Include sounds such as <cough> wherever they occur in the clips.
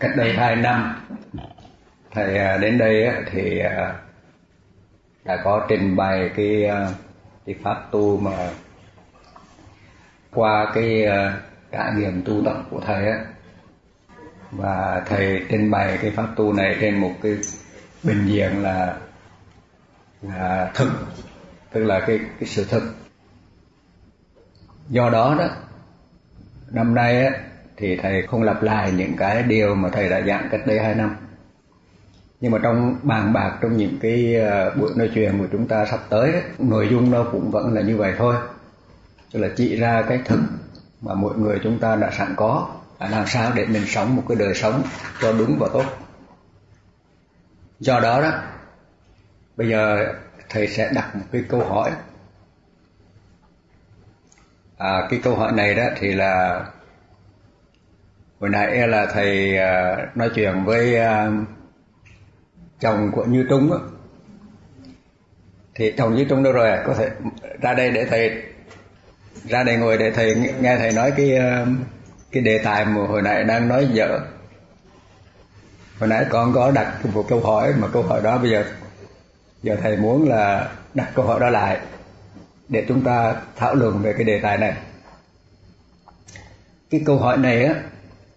cách đây hai năm. Thầy à, đến đây thì à, đã có trình bày cái à, cái pháp tu mà qua cái trải nghiệm tu tập của thầy á. Và thầy trình bày cái pháp tu này trên một cái bình diện là là thực, tức là cái cái sự thực. Do đó đó, năm nay á thì thầy không lặp lại những cái điều mà thầy đã giảng cách đây hai năm. Nhưng mà trong bàn bạc trong những cái ờ, buổi nói chuyện của chúng ta sắp tới nội dung nó cũng vẫn là như vậy thôi. Tức là chỉ ra cái thực mà mỗi người chúng ta đã sẵn có làm sao để mình sống một cái đời sống cho đúng và tốt. Do đó đó bây giờ thầy sẽ đặt một cái câu hỏi. À, cái câu hỏi này đó thì là hồi nãy là thầy à, nói chuyện với à, chồng của Như Trung á. Thì chồng Như Trung đâu rồi? Có thể ra đây để thầy, ra đây ngồi để thầy nghe thầy nói cái à, cái đề tài mà hồi nãy đang nói dở. Hồi nãy con có đặt một câu hỏi, mà câu hỏi đó bây giờ giờ thầy muốn là đặt câu hỏi đó lại để chúng ta thảo luận về cái đề tài này. Cái câu hỏi này á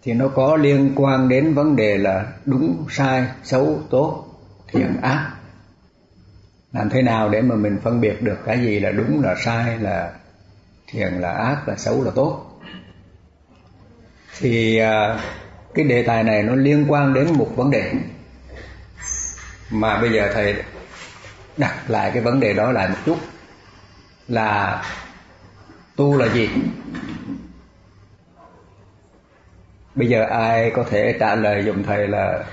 thì nó có liên quan đến vấn đề là đúng, sai, xấu, tốt, thiện, ác. Làm thế nào để mà mình phân biệt được cái gì là đúng, là sai, là thiện, là ác, là xấu, là tốt? Thì à, cái đề tài này nó liên quan đến một vấn đề. Mà bây giờ thầy đặt lại cái vấn đề đó lại một chút. Là tu là gì? Bây giờ ai có thể trả lời dùm thầy là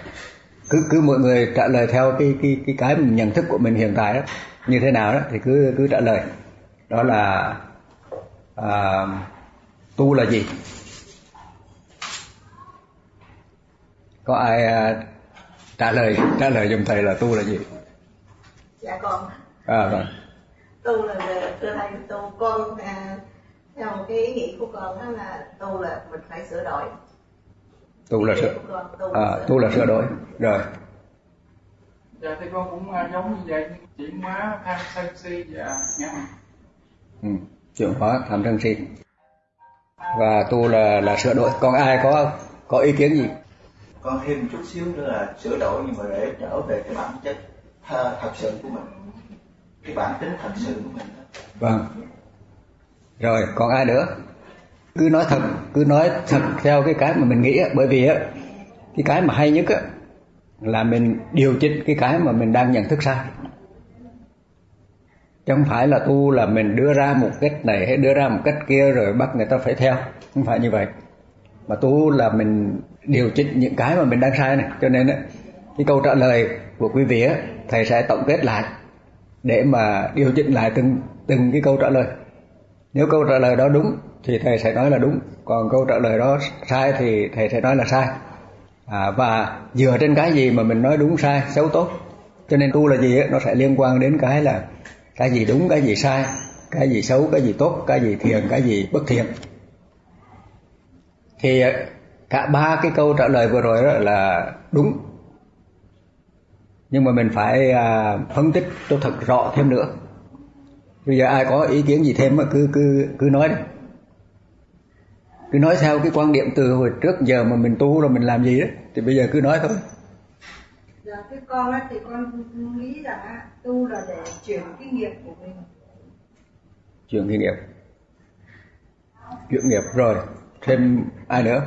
cứ cứ mọi người trả lời theo cái cái cái cái nhận thức của mình hiện tại đó như thế nào đó thì cứ cứ trả lời. Đó là à, tu là gì? Có ai à, trả lời trả lời dùm thầy là tu là gì? Dạ con. À vâng. Tu là thưa thầy tu con à, theo cái ý nghĩ của con đó là tu là mình phải sửa đổi tu là sửa à, tu là sửa đổi rồi. Dạ thì con cũng uh, giống như vậy chuyển hóa tham sân si và ngã ừ, chuyển hóa tham sân si. Và tu là là sửa đổi còn ai có có ý kiến gì? Con thêm một chút xíu nữa là sửa đổi nhưng mà để trở về cái bản chất thật sự của mình. Cái bản tính thật sự của mình vâng. Rồi còn ai nữa cứ nói thật, cứ nói thật theo cái cái mà mình nghĩ bởi vì á, cái cái mà hay nhất á, là mình điều chỉnh cái cái mà mình đang nhận thức sai. Chứ không phải là tu là mình đưa ra một cách này hay đưa ra một cách kia rồi bắt người ta phải theo. Không phải như vậy. Mà tu là mình điều chỉnh những cái mà mình đang sai này. Cho nên á, cái câu trả lời của quý vị á, thầy sẽ tổng kết lại để mà điều chỉnh lại từng từng cái câu trả lời nếu câu trả lời đó đúng thì thầy sẽ nói là đúng còn câu trả lời đó sai thì thầy sẽ nói là sai. À, và dựa trên cái gì mà mình nói đúng sai xấu tốt? Cho nên tu là gì ấy, nó sẽ liên quan đến cái là cái gì đúng cái gì sai cái gì xấu cái gì tốt cái gì thiện cái gì bất thiện. Thì à, cả ba cái câu trả lời vừa rồi đó là đúng. Nhưng mà mình phải à, phân tích cho thật rõ thêm nữa bây giờ ai có ý kiến gì thêm cứ cứ cứ nói đi. Cứ nói theo cái quan điểm từ hồi trước giờ mà mình tu rồi mình làm gì đó thì bây giờ cứ nói thôi. Dạ cái con á thì con nghĩ rằng tu là để chuyển cái nghiệp của mình. Chuyển cái nghiệp. Chuyển nghiệp rồi thêm ai nữa?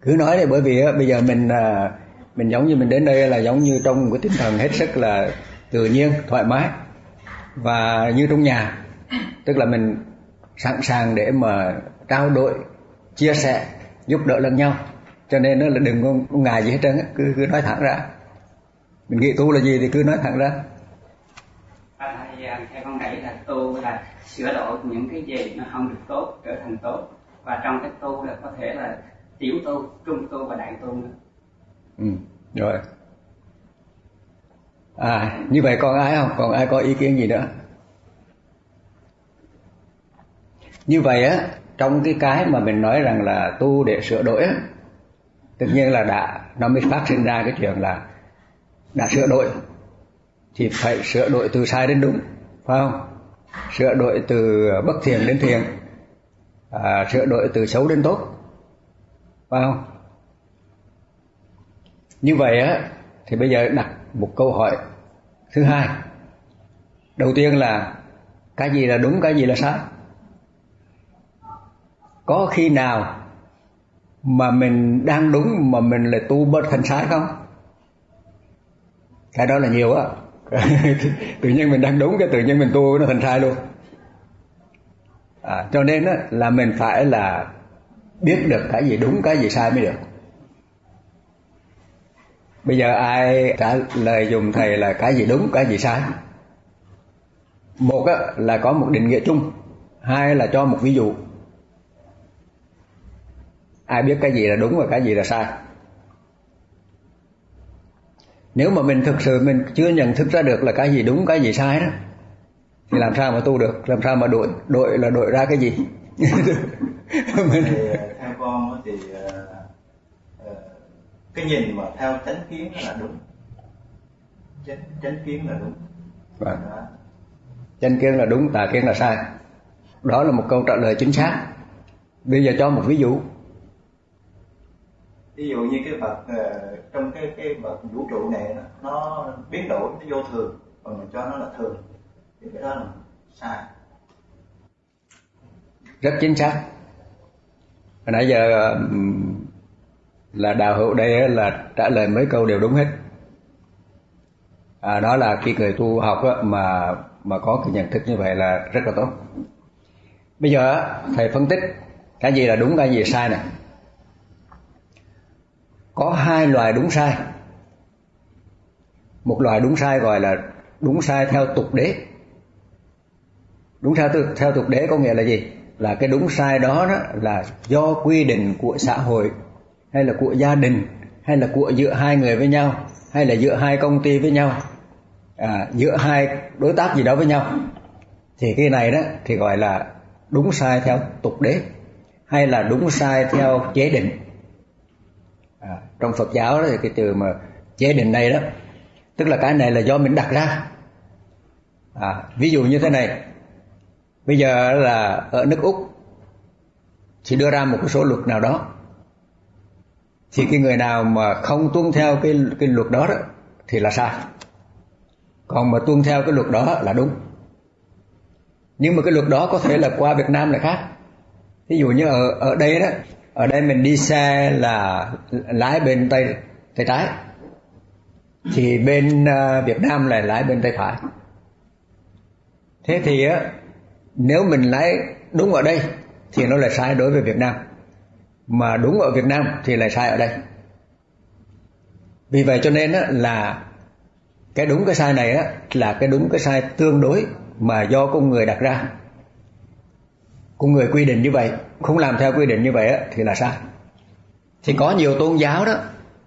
Cứ nói đi bởi vì á, bây giờ mình à, mình giống như mình đến đây là giống như trong một cái tinh thần hết sức là tự nhiên thoải mái và như trong nhà tức là mình sẵn sàng để mà trao đổi chia sẻ giúp đỡ lẫn nhau. Cho nên nó là đừng có ngại gì hết trơn cứ cứ nói thẳng ra. Mình nghĩ tu là gì thì cứ nói thẳng ra. À, theo con nghĩ là tu là sửa đổi những cái gì nó không được tốt trở thành tốt. Và trong cái tu là có thể là tiểu tu trung tu và đại tu nữa. Ừ rồi à như vậy còn ai không? Còn ai có ý kiến gì nữa? Như vậy á trong cái cái mà mình nói rằng là tu để sửa đổi á tất nhiên là đã nó mới phát sinh ra cái chuyện là đã sửa đổi. Thì phải sửa đổi từ sai đến đúng phải không? Sửa đổi từ bất thiện đến thiện à, sửa đổi từ xấu đến tốt phải không? Như vậy á thì bây giờ đặt một câu hỏi thứ hai đầu tiên là cái gì là đúng cái gì là sai? Có khi nào mà mình đang đúng mà mình lại tu bớt thành sai không? Cái đó là nhiều á. <laughs> Tự nhiên mình đang đúng cái tự nhiên mình tu nó thành sai luôn. À, cho nên á, là mình phải là biết được cái gì đúng cái gì sai mới được bây giờ ai trả lời dùng thầy là cái gì đúng, cái gì sai? Một là có một định nghĩa chung. Hai là cho một ví dụ. Ai biết cái gì là đúng và cái gì là sai? Nếu mà mình thực sự mình chưa nhận thức ra được là cái gì đúng, cái gì sai đó, thì làm sao mà tu được? Làm sao mà đội đội là đội ra cái gì? <laughs> Mình... thì ờ, theo con thì uh, cái nhìn mà theo chánh kiến là đúng. Chánh, chánh kiến là đúng. Vâng. chánh kiến là đúng tà kiến là sai. Đó là một câu trả lời chính xác. Bây giờ cho một ví dụ. Ví dụ như cái vật uh, trong cái cái vật vũ trụ này nó, nó biến đổi nó vô thường còn mình cho nó là thường. Thì cái đó là sai. Rất chính xác. Hồi nãy giờ là đạo hữu đây là trả lời mấy câu đều đúng hết. À, đó là khi người tu học mà mà có cái nhận thức như vậy là rất là tốt. Bây giờ thầy phân tích cái gì là đúng cái gì sai này. Có hai loại đúng sai. Một loại đúng sai gọi là đúng sai theo tục đế. Đúng sai theo tục đế có nghĩa là gì? Là cái đúng sai đó, đó là do quy định của xã hội hay là của gia đình hay là của giữa hai người với nhau hay là giữa hai công ty với nhau à, giữa hai đối tác gì đó với nhau thì cái này đó thì gọi là đúng sai theo tục đế hay là đúng sai theo chế định. À, trong Phật giáo đó thì cái từ mà chế định này đó tức là cái này là do mình đặt ra. À, ví dụ như thế này bây giờ là ở nước úc thì đưa ra một cái số luật nào đó thì cái người nào mà không tuân theo cái cái luật đó, đó thì là sai. Còn mà tuân theo cái luật đó là đúng. Nhưng mà cái luật đó có thể là qua Việt Nam là khác. Ví dụ như ở ở đây đó ở đây mình đi xe là lái bên tay tay trái. Thì bên à, Việt Nam là lái bên tay phải. Thế thì á nếu mình lái đúng ở đây thì nó lại sai đối với Việt Nam mà đúng ở Việt Nam thì lại sai ở đây. Vì vậy cho nên là cái đúng cái sai này là cái đúng cái sai tương đối mà do con người đặt ra. Con người quy định như vậy, không làm theo quy định như vậy thì là sai. Thì có nhiều tôn giáo đó,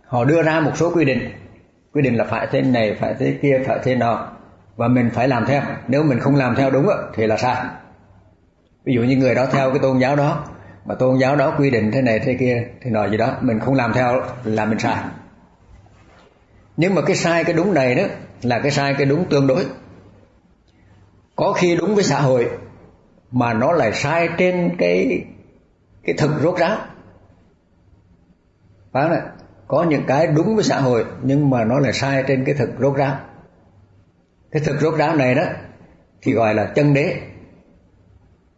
họ đưa ra một số quy định. Quy định là phải thế này, phải thế kia, phải thế nọ, và mình phải làm theo. Nếu mình không làm theo đúng thì là sai. Ví dụ như người đó theo cái tôn giáo đó mà tôn giáo đó quy định thế này thế kia, thì nói gì đó, mình không làm theo là mình sai. Nhưng mà cái sai cái đúng này đó, là cái sai cái đúng tương đối. Có khi đúng với xã hội, mà nó lại sai trên cái cái thực rốt ráo. Phải không có những cái đúng với xã hội, nhưng mà nó lại sai trên cái thực rốt ráo. Cái thực rốt ráo này đó, thì gọi là chân đế.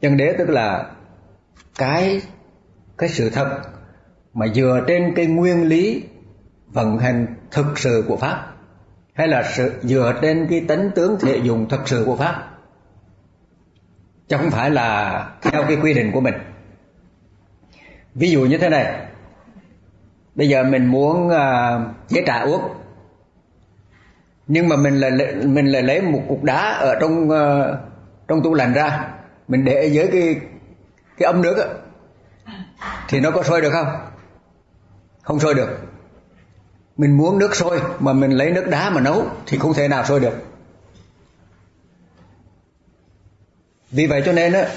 Chân đế tức là cái cái sự thật mà dựa trên cái nguyên lý vận hành thực sự của pháp hay là sự dựa trên cái tính tướng thể dùng thực sự của pháp chứ không phải là theo cái quy định của mình. Ví dụ như thế này bây giờ mình muốn uh, chế trà uống nhưng mà mình lại mình lại lấy một cục đá ở trong uh, trong tủ lạnh ra mình để dưới cái cái ấm nước ấy, thì nó có sôi được không? Không sôi được. Mình muốn nước sôi mà mình lấy nước đá mà nấu thì không thể nào sôi được. Vì vậy cho nên á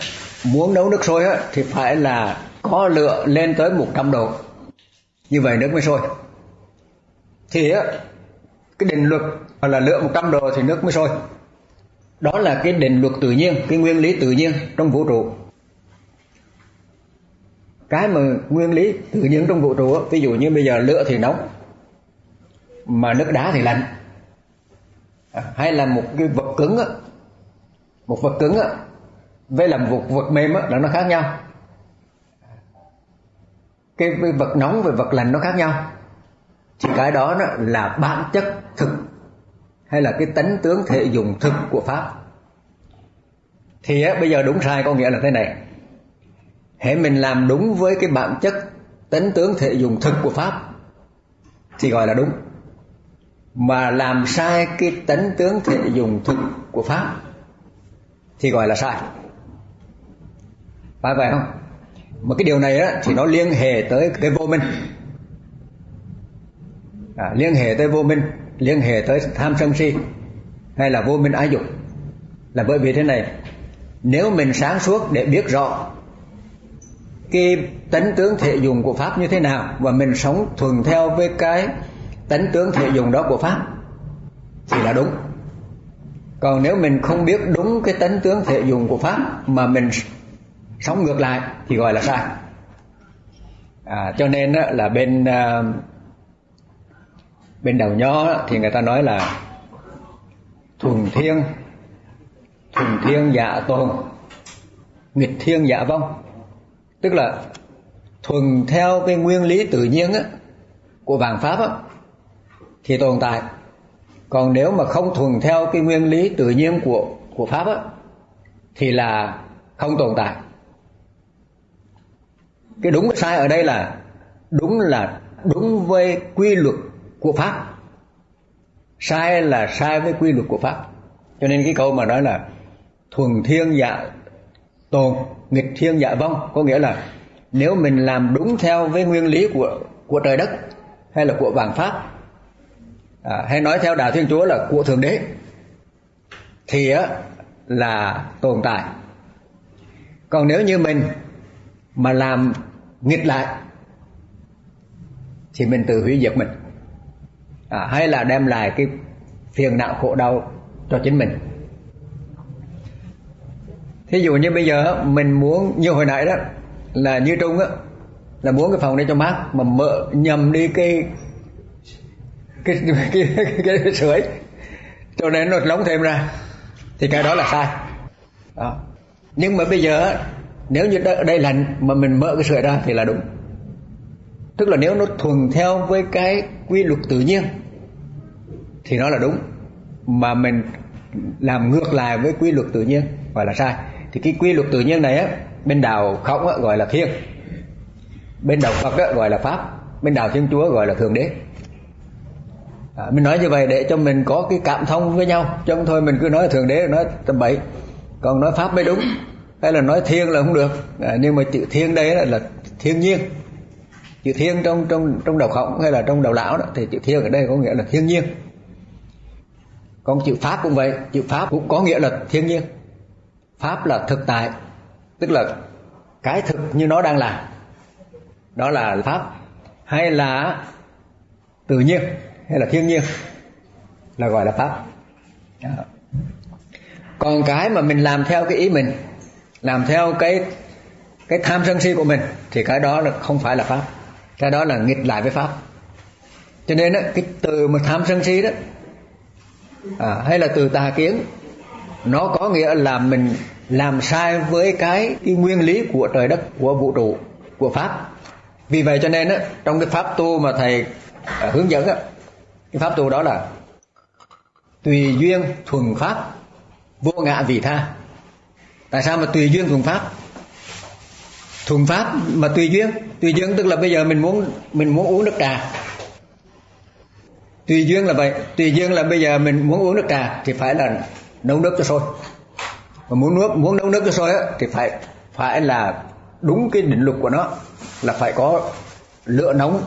muốn nấu nước sôi á thì phải là có lửa lên tới 100 độ. Như vậy nước mới sôi. Thì á cái định luật là lửa 100 độ thì nước mới sôi. Đó là cái định luật tự nhiên cái nguyên lý tự nhiên trong vũ trụ cái mà nguyên lý tự nhiên trong vũ trụ ví dụ như bây giờ lửa thì nóng mà nước đá thì lạnh. À, hay là một cái vật cứng á một vật cứng á với là một vật mềm á là nó khác nhau. Cái vật nóng và vật lạnh nó khác nhau. Thì cái đó, đó là bản chất thực hay là cái tánh tướng thể dùng thực của pháp. Thì á, bây giờ đúng sai có nghĩa là thế này hễ mình làm đúng với cái bản chất tánh tướng thể dùng thực của pháp thì gọi là đúng. Mà làm sai cái tánh tướng thể dùng thực của pháp thì gọi là sai. Phải vậy không? Mà cái điều này á, thì nó liên hệ tới cái vô minh. À, liên hệ tới vô minh liên hệ tới tham sân si hay là vô minh ái dục. Là bởi vì thế này nếu mình sáng suốt để biết rõ cái tánh tướng thể dùng của pháp như thế nào và mình sống thuần theo với cái tánh tướng thể dùng đó của pháp thì là đúng. Còn nếu mình không biết đúng cái tánh tướng thể dùng của pháp mà mình sống ngược lại thì gọi là sai. À, cho nên là bên à, bên đầu nho thì người ta nói là thuần thiên thuần thiên dạ tồn nghịch thiên dạ vong tức là thuần theo cái nguyên lý tự nhiên á, của vạn pháp á, thì tồn tại. Còn nếu mà không thuần theo cái nguyên lý tự nhiên của của pháp á, thì là không tồn tại. Cái đúng sai ở đây là đúng là đúng với quy luật của pháp. Sai là sai với quy luật của pháp. Cho nên cái câu mà nói là thuần thiên dạ tồn nghịch thiên dạ vong. Có nghĩa là nếu mình làm đúng theo với nguyên lý của của trời đất hay là của vàng pháp à, hay nói theo đạo thiên chúa là của thượng đế thì á là tồn tại. Còn nếu như mình mà làm nghịch lại thì mình tự hủy diệt mình. À, hay là đem lại cái phiền não khổ đau cho chính mình thí dụ như bây giờ mình muốn như hồi nãy đó là như trung á là muốn cái phòng này cho mát mà mở nhầm đi cái cái <laughs> cái, cái, cái, cái sưởi cho nên nó lóng thêm ra thì cái đó là sai. Đó. nhưng mà bây giờ nếu như đây lạnh mà mình mở cái sưởi ra thì là đúng. Tức là nếu nó thuần theo với cái quy luật tự nhiên thì nó là đúng. Mà mình làm ngược lại với quy luật tự nhiên gọi là sai thì cái quy luật tự nhiên này á bên đạo khổng á, gọi là thiên bên đạo phật á, gọi là pháp. Bên đạo thiên chúa gọi là thượng đế. À, mình nói như vậy để cho mình có cái cảm thông với nhau. Chứ không thôi mình cứ nói thượng đế nói tầm bậy. Còn nói pháp mới đúng. Hay là nói thiên là không được. À, nhưng mà chữ thiên đây là, là thiên nhiên. Chữ thiên trong trong trong đầu khổng hay là trong đầu lão đó thì chữ thiên ở đây có nghĩa là thiên nhiên. Còn chữ pháp cũng vậy. Chữ pháp cũng có nghĩa là thiên nhiên pháp là thực tại tức là cái thực như nó đang là, đó là pháp hay là tự nhiên hay là thiên nhiên là gọi là pháp. Còn cái mà mình làm theo cái ý mình làm theo cái cái tham sân si của mình thì cái đó là không phải là pháp. Cái đó là nghịch lại với pháp. Cho nên đó, cái từ mà tham sân si đó à, hay là từ tà kiến nó có nghĩa là mình làm sai với cái, cái nguyên lý của trời đất của vũ trụ của pháp. Vì vậy cho nên á, trong cái pháp tu mà thầy à, hướng dẫn á, cái pháp tu đó là tùy duyên thuần pháp vô ngã vị tha. Tại sao mà tùy duyên thuần pháp? Thuần pháp mà tùy duyên tùy duyên tức là bây giờ mình muốn mình muốn uống nước trà. Tùy duyên là vậy tùy duyên là bây giờ mình muốn uống nước trà thì phải là nấu nước cho sôi. Mà muốn nước muốn nấu nước cho sôi á, thì phải phải là đúng cái định luật của nó là phải có lửa nóng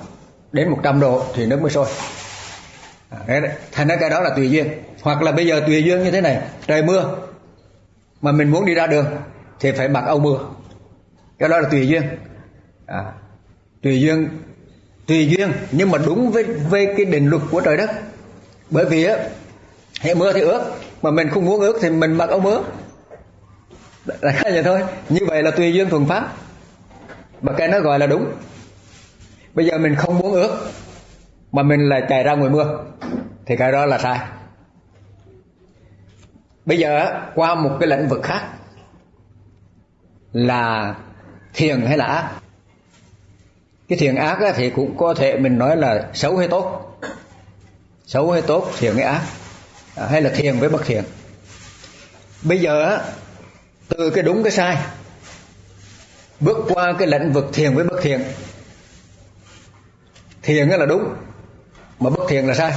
đến 100 độ thì nước mới sôi. À, đấy, thành ra cái đó là tùy duyên. Hoặc là bây giờ tùy duyên như thế này trời mưa mà mình muốn đi ra đường thì phải mặc áo mưa. Cái đó là tùy duyên. À, tùy duyên tùy duyên nhưng mà đúng với với cái định luật của trời đất. Bởi vì á hệ mưa thì ướt mà mình không muốn ướt thì mình mặc áo mưa là vậy thôi. Như vậy là tùy duyên thuần pháp. Mà cái nó gọi là đúng. Bây giờ mình không muốn ướt mà mình lại chạy ra ngoài mưa, thì cái đó là sai. Bây giờ qua một cái lĩnh vực khác, là thiền hay là ác. Cái thiền ác thì cũng có thể mình nói là xấu hay tốt. Xấu hay tốt, thiền hay ác. À, hay là thiền với bất thiện bây giờ từ cái đúng cái sai, bước qua cái lĩnh vực thiền với bất thiện thiền là đúng, mà bất thiện là sai.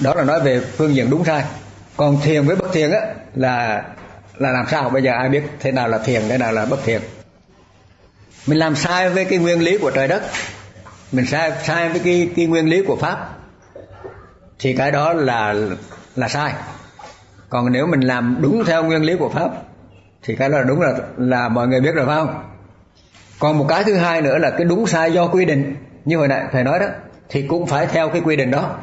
Đó là nói về phương diện đúng sai. Còn thiền với bất thiện á, là là làm sao? Bây giờ ai biết thế nào là thiền, thế nào là bất thiện mình làm sai với cái nguyên lý của trời đất. Mình sai sai với cái cái nguyên lý của pháp thì cái đó là là sai. Còn nếu mình làm đúng theo nguyên lý của pháp, thì cái đó là đúng là là mọi người biết rồi, phải không? Còn một cái thứ hai nữa là cái đúng sai do quy định, như hồi nãy thầy nói đó, thì cũng phải theo cái quy định đó.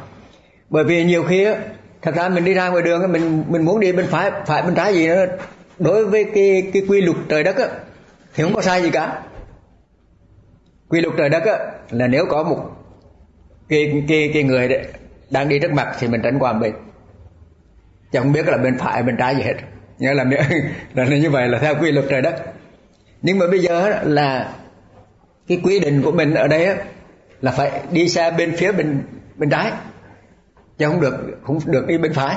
Bởi vì nhiều khi á, thật ra mình đi ra ngoài đường mình mình muốn đi bên phải phải bên trái gì nữa đối với cái cái quy luật trời đất á, thì không có sai gì cả. Quy luật trời đất á, là nếu có một cái cái cái người đấy đang đi trước mặt thì mình tránh qua bên chẳng biết là bên phải, bên trái gì hết. Nghĩa là <laughs> là như vậy là theo quy luật trời đất nhưng mà bây giờ là cái quy định của mình ở đây là phải đi xe bên phía bên bên trái. Chứ không được không được đi bên phải.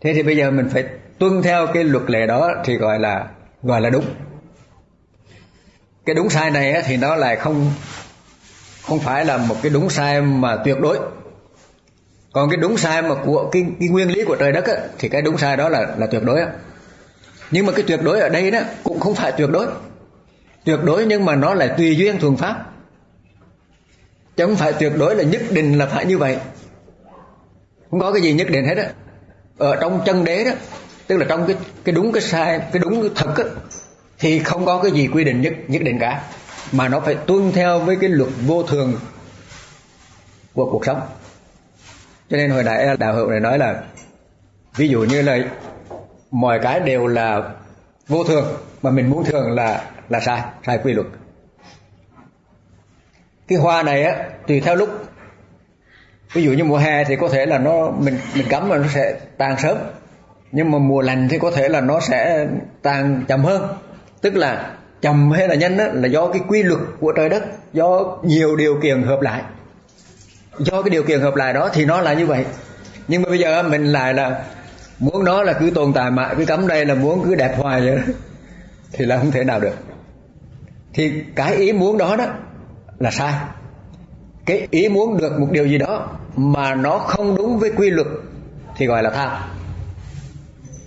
Thế thì bây giờ mình phải tuân theo cái luật lệ đó thì gọi là gọi là đúng. Cái đúng sai này thì nó lại không không phải là một cái đúng sai mà tuyệt đối còn cái đúng sai mà của cái, cái nguyên lý của trời đất á, thì cái đúng sai đó là là tuyệt đối á. nhưng mà cái tuyệt đối ở đây đó cũng không phải tuyệt đối. Tuyệt đối nhưng mà nó là tùy duyên thuần pháp. Chứ không phải tuyệt đối là nhất định là phải như vậy. Không có cái gì nhất định hết á. Ở trong chân đế đó tức là trong cái cái đúng cái sai cái đúng cái thật á, thì không có cái gì quy định nhất nhất định cả. Mà nó phải tuân theo với cái luật vô thường của cuộc sống cho nên hồi nãy đạo hữu này nói là ví dụ như là mọi cái đều là vô thường mà mình muốn thường là là sai sai quy luật. Cái hoa này á tùy theo lúc. Ví dụ như mùa hè thì có thể là nó mình mình cắm mà nó sẽ tàn sớm. Nhưng mà mùa lành thì có thể là nó sẽ tàn chậm hơn. Tức là chậm hay là nhanh đó, là do cái quy luật của trời đất do nhiều điều kiện hợp lại do cái điều kiện hợp lại đó thì nó là như vậy. Nhưng mà bây giờ mình lại là muốn nó là cứ tồn tại mãi cứ cắm đây là muốn cứ đẹp hoài vậy đó, thì là không thể nào được. Thì cái ý muốn đó đó là sai. Cái ý muốn được một điều gì đó mà nó không đúng với quy luật thì gọi là tham.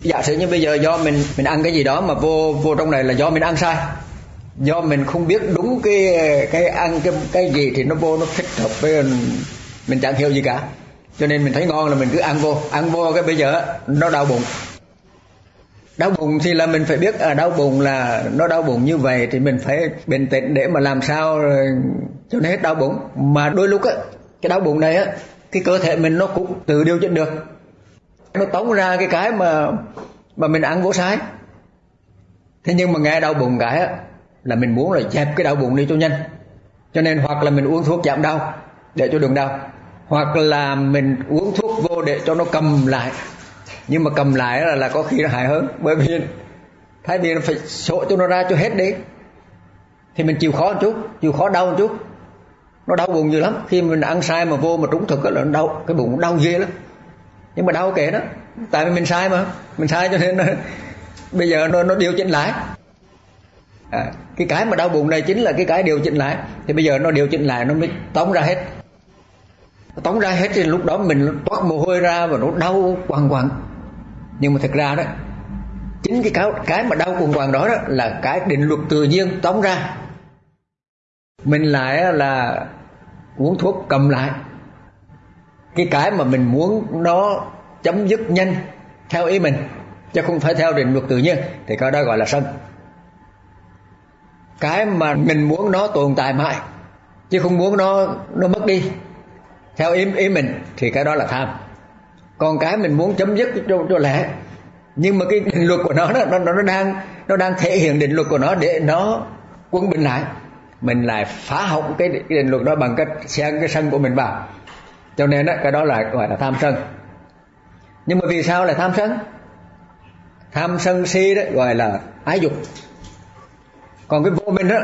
Giả sử như bây giờ do mình mình ăn cái gì đó mà vô vô trong này là do mình ăn sai do mình không biết đúng cái cái ăn cái cái gì thì nó vô nó thích hợp với mình, mình chẳng hiểu gì cả. Cho nên mình thấy ngon là mình cứ ăn vô. Ăn vô cái bây giờ nó đau bụng. Đau bụng thì là mình phải biết à đau bụng là nó đau bụng như vậy thì mình phải bình tĩnh để mà làm sao ờ, cho nó hết đau bụng. Mà đôi lúc á cái đau bụng này á cái cơ thể mình nó cũng tự điều chỉnh được. Nó tống ra cái cái mà mà mình ăn vô sai. Thế nhưng mà nghe đau bụng cái á là mình muốn là dẹp cái đau bụng đi cho nhanh. Cho nên hoặc là mình uống thuốc giảm đau để cho đừng đau hoặc là mình uống thuốc vô để cho nó cầm lại. Nhưng mà cầm lại là, là có khi nó hại hơn bởi vì thay vì nó phải sổ cho nó ra cho hết đi thì mình chịu khó một chút chịu khó đau một chút. Nó đau bụng nhiều lắm khi mình ăn sai mà vô mà trúng thực là nó đau cái bụng đau ghê lắm. Nhưng mà đau kệ đó tại vì mình sai mà mình sai cho nên nó, bây giờ nó nó điều chỉnh lại à, cái cái mà đau bụng này chính là cái cái điều chỉnh lại. Thì bây giờ nó điều chỉnh lại nó mới tống ra hết. Tống ra hết thì lúc đó mình toát mồ hôi ra và nó đau quằn quằn. Nhưng mà thật ra đó chính cái cái cái mà đau quằn quằn đó, đó là cái định luật tự nhiên tống ra. Mình lại là uống thuốc cầm lại. Cái cái mà mình muốn nó chấm dứt nhanh theo ý mình chứ không phải theo định luật tự nhiên thì cái đó gọi là sân cái mà mình muốn nó tồn tại mãi chứ không muốn nó nó mất đi. Theo ý ý mình thì cái đó là tham. Còn cái mình muốn chấm dứt cho cho lẽ. Nhưng mà cái định luật của nó nó nó đang nó đang thể hiện định luật của nó để nó quân bình lại. Mình lại phá hỏng cái định luật đó bằng cách xen cái sân của mình vào. Cho nên đó, cái đó là gọi là tham sân. Nhưng mà vì sao lại tham sân? Tham sân si đó gọi là ái dục còn cái vô minh đó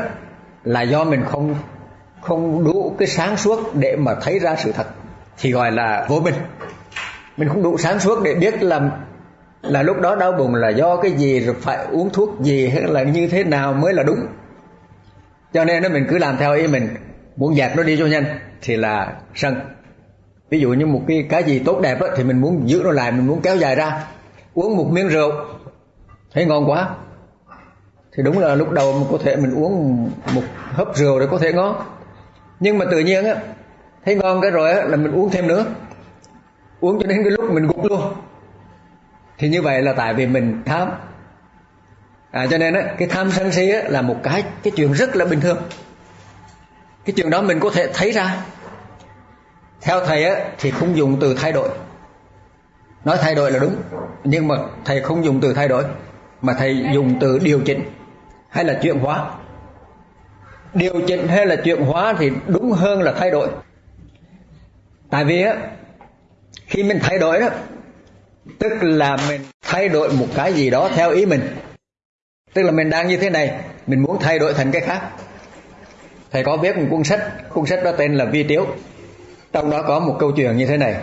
là do mình không không đủ cái sáng suốt để mà thấy ra sự thật. Thì gọi là vô minh. Mình không đủ sáng suốt để biết là là lúc đó đau bụng là do cái gì rồi phải uống thuốc gì hay là như thế nào mới là đúng. Cho nên nó mình cứ làm theo ý mình. Muốn dẹp nó đi cho nhanh thì là sân. Ví dụ như một cái cái gì tốt đẹp đó, thì mình muốn giữ nó lại mình muốn kéo dài ra. Uống một miếng rượu thấy ngon quá thì đúng là lúc đầu mình có thể mình uống một hớp rượu để có thể ngon. Nhưng mà tự nhiên á thấy ngon cái rồi á là mình uống thêm nữa. Uống cho đến cái lúc mình gục luôn. Thì như vậy là tại vì mình tham. À, cho nên á cái tham sân si á, là một cái cái chuyện rất là bình thường. Cái chuyện đó mình có thể thấy ra. Theo thầy á thì không dùng từ thay đổi. Nói thay đổi là đúng. Nhưng mà thầy không dùng từ thay đổi mà thầy dùng từ điều chỉnh hay là chuyển hóa? Điều chỉnh hay là chuyển hóa thì đúng hơn là thay đổi. Tại vì á, khi mình thay đổi đó, tức là mình thay đổi một cái gì đó theo ý mình. Tức là mình đang như thế này, mình muốn thay đổi thành cái khác. Thầy có viết một cuốn sách cuốn sách đó tên là vi tiếu. Trong đó có một câu chuyện như thế này.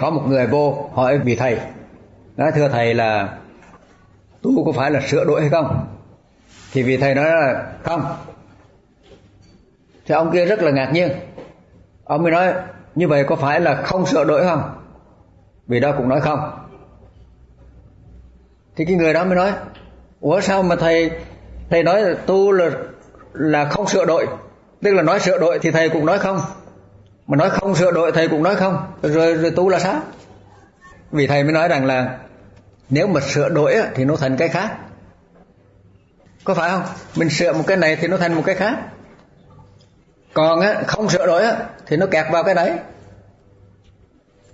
Có một người vô hỏi vị thầy, nói, thưa thầy là tu có phải là sửa đổi hay không? Thì vị thầy nói là không. Thì ông kia rất là ngạc nhiên. Ông mới nói như vậy có phải là không sửa đổi không? Vì đó cũng nói không. Thì cái người đó mới nói ủa sao mà thầy thầy nói là tu là là không sửa đổi? Tức là nói sửa đổi thì thầy cũng nói không. Mà nói không sửa đổi thầy cũng nói không. Rồi, rồi tu là sao? Vì thầy mới nói rằng là nếu mà sửa đổi thì nó thành cái khác có phải không? Mình sửa một cái này thì nó thành một cái khác. Còn á, không sửa đổi á, thì nó kẹt vào cái đấy.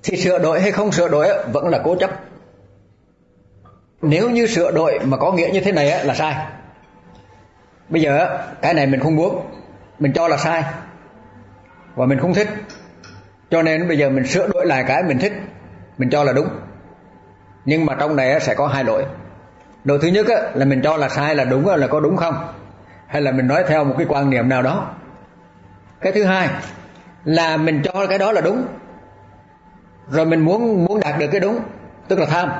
Thì sửa đổi hay không sửa đổi á, vẫn là cố chấp. Nếu như sửa đổi mà có nghĩa như thế này á, là sai. Bây giờ cái này mình không muốn. Mình cho là sai. Và mình không thích. Cho nên bây giờ mình sửa đổi lại cái mình thích. Mình cho là đúng. Nhưng mà trong này sẽ có hai lỗi đầu thứ nhất là mình cho là sai, là đúng là có đúng không? Hay là mình nói theo một cái quan niệm nào đó? Cái thứ hai là mình cho cái đó là đúng. Rồi mình muốn muốn đạt được cái đúng, tức là tham.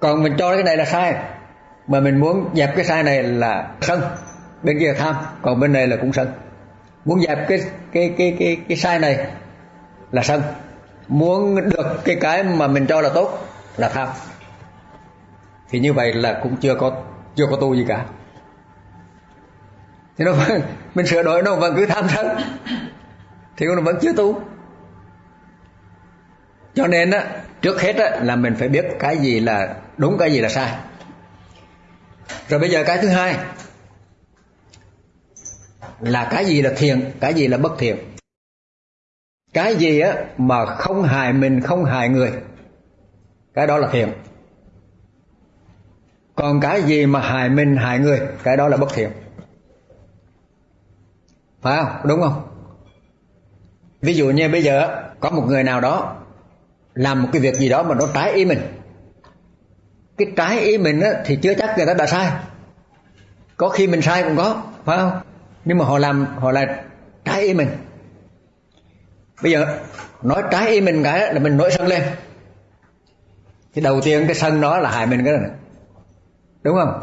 Còn mình cho cái này là sai, mà mình muốn dẹp cái sai này là sân. Bên kia là tham, còn bên này là cũng sân. Muốn dẹp cái cái cái cái cái sai này là sân. Muốn được cái cái mà mình cho là tốt là tham thì như vậy là cũng chưa có chưa có tu gì cả. Thì nó vẫn, mình sửa đổi nó vẫn cứ tham sân. Thì nó vẫn chưa tu. Cho nên á trước hết á là mình phải biết cái gì là đúng cái gì là sai. Rồi bây giờ cái thứ hai là cái gì là thiện cái gì là bất thiện. Cái gì á mà không hại mình không hại người cái đó là thiện còn cái gì mà hại mình hại người cái đó là bất thiện. Phải không? Đúng không? Ví dụ như bây giờ có một người nào đó làm một cái việc gì đó mà nó trái ý mình. Cái trái ý mình á, thì chưa chắc người ta đã sai. Có khi mình sai cũng có phải không? Nhưng mà họ làm họ là trái ý mình. Bây giờ nói trái ý mình cái là mình nổi sân lên. Thì đầu tiên cái sân đó là hại mình cái này đúng không?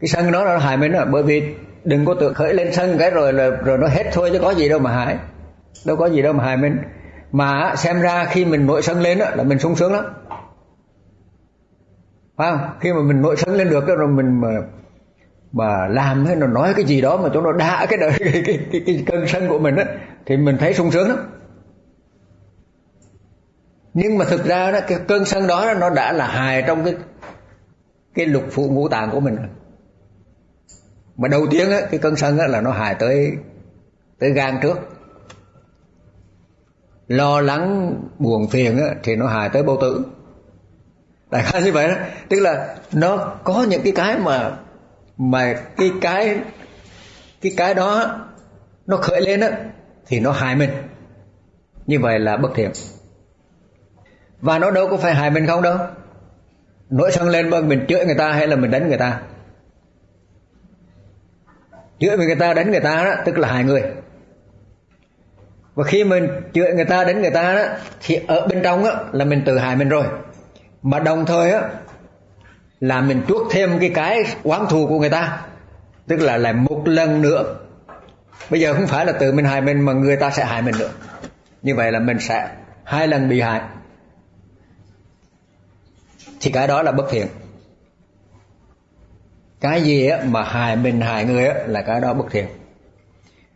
Cái sân đó là hại mình đó bởi vì đừng có tự khởi lên sân cái rồi là rồi nó hết thôi chứ có gì đâu mà hại đâu có gì đâu mà hại mình mà xem ra khi mình nổi sân lên đó, là mình sung sướng lắm. Phải không? Khi mà mình nổi sân lên được rồi mình mà mà làm hay là nói cái gì đó mà chúng nó đã cái đời cái, <laughs> cái, cái, cái cơn sân của mình á thì mình thấy sung sướng lắm. Nhưng mà thực ra đó cái cơn sân đó nó đã là hài trong cái cái lục phụ ngũ tạng của mình mà đầu tiên á, cái cơn sân á, là nó hại tới tới gan trước. Lo lắng buồn phiền á, thì nó hại tới bao tử. Đại khái như vậy đó. Tức là nó có những cái cái mà mà cái cái cái cái đó nó khởi lên á thì nó hại mình. Như vậy là bất thiện. Và nó đâu có phải hại mình không đâu nổi sân lên mà mình chửi người ta hay là mình đánh người ta? Chửi người ta, đánh người ta đó, tức là hai người. Và khi mình chửi người ta, đánh người ta đó, thì ở bên trong á, là mình tự hại mình rồi. Mà đồng thời á, là mình chuốc thêm cái cái oán thù của người ta, tức là lại một lần nữa. Bây giờ không phải là tự mình hại mình mà người ta sẽ hại mình nữa. Như vậy là mình sẽ hai lần bị hại thì cái đó là bất thiện. Cái gì á mà hại mình, hại người á là cái đó bất thiện.